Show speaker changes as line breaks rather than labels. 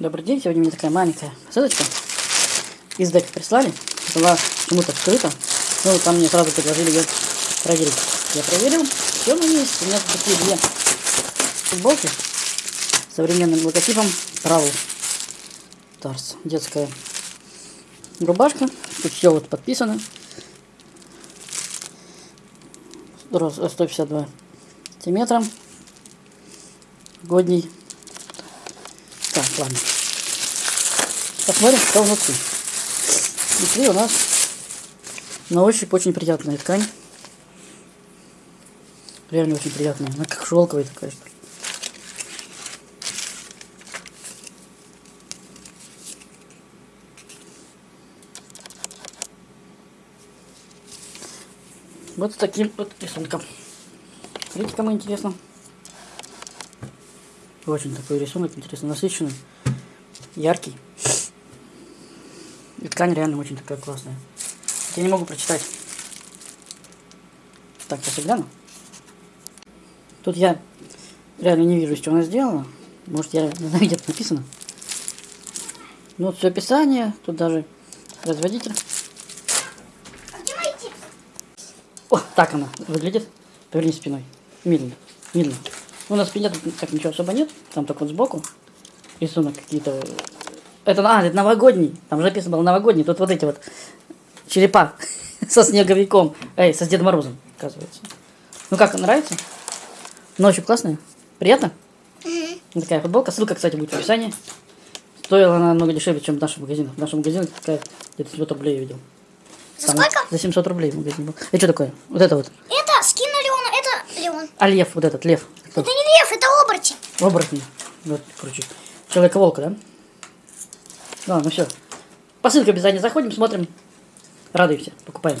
Добрый день, сегодня у меня такая маленькая посылочка. Из дека прислали, была почему-то вскрыта. Ну, там мне сразу предложили ее проверить. Я проверил, все меня есть. У меня такие две футболки с современным логотипом Travel Stars. Детская рубашка. Тут все вот подписано. Рост 152 сантиметра. Годний. Ладно. Посмотрим, что внутри. Внутри у нас на ощупь очень приятная ткань. Реально очень приятная. Она как шелковая такая. Вот с таким вот рисунком. Смотрите, кому интересно. Очень такой рисунок интересно насыщенный, яркий. И ткань реально очень такая классная. Я не могу прочитать. Так, сейчас гляну. Тут я реально не вижу, что она сделала. Может, я не знаю, где это написано. Ну, вот все описание, тут даже производитель. О, так она выглядит. Повернись спиной. Медленно. Медленно. Ну, на спине тут так ничего особо нет. Там только вот сбоку рисунок какие-то. Это, а, это новогодний. Там же написано было новогодний. Тут вот эти вот черепа со снеговиком. Эй, со Дедом Морозом, оказывается. Ну как, нравится? Ночью классная? Приятно? Вот Такая футболка. Ссылка, кстати, будет в описании. Стоила она намного дешевле, чем в нашем магазине. В нашем магазине такая где-то 700 рублей я видел.
За
Там
сколько?
За 700 рублей в магазине был. Это что такое? Вот это вот.
Это Леон.
А лев, вот этот, лев. Кто?
Это не лев, это оборотень.
Оборотень. Вот, короче. Человека-волка, да? Ладно, ну все. По ссылке обязательно заходим, смотрим. Радуемся, покупаем.